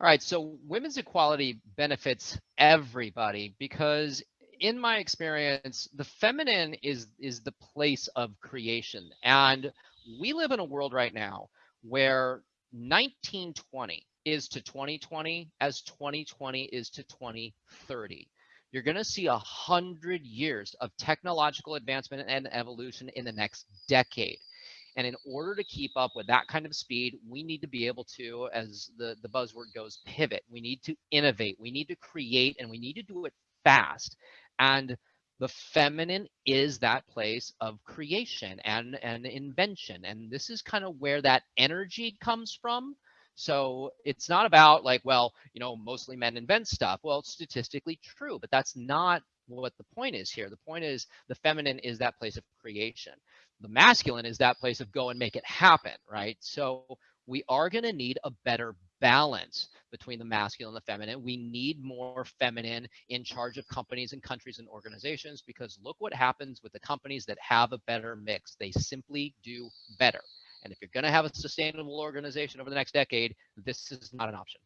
All right, so women's equality benefits everybody because in my experience, the feminine is is the place of creation. And we live in a world right now where 1920 is to 2020 as 2020 is to 2030. You're going to see a hundred years of technological advancement and evolution in the next decade. And in order to keep up with that kind of speed, we need to be able to, as the, the buzzword goes, pivot. We need to innovate. We need to create and we need to do it fast. And the feminine is that place of creation and, and invention. And this is kind of where that energy comes from. So it's not about like, well, you know, mostly men invent stuff. Well, it's statistically true, but that's not what the point is here. The point is the feminine is that place of creation. The masculine is that place of go and make it happen, right? So we are going to need a better balance between the masculine and the feminine. We need more feminine in charge of companies and countries and organizations because look what happens with the companies that have a better mix. They simply do better. And if you're going to have a sustainable organization over the next decade, this is not an option.